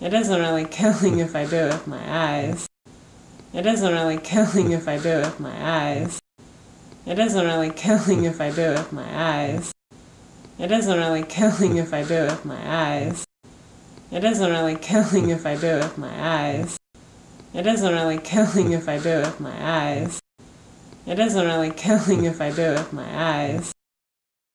It isn't really killing if I do it with my eyes. It isn't really killing if I do it with my eyes. It isn't really killing if I do it with my eyes. It isn't really killing if I do it with my eyes. It isn't really killing if I do it with my eyes. It isn't really killing if I do it with my eyes. It isn't really killing if I do it with my eyes.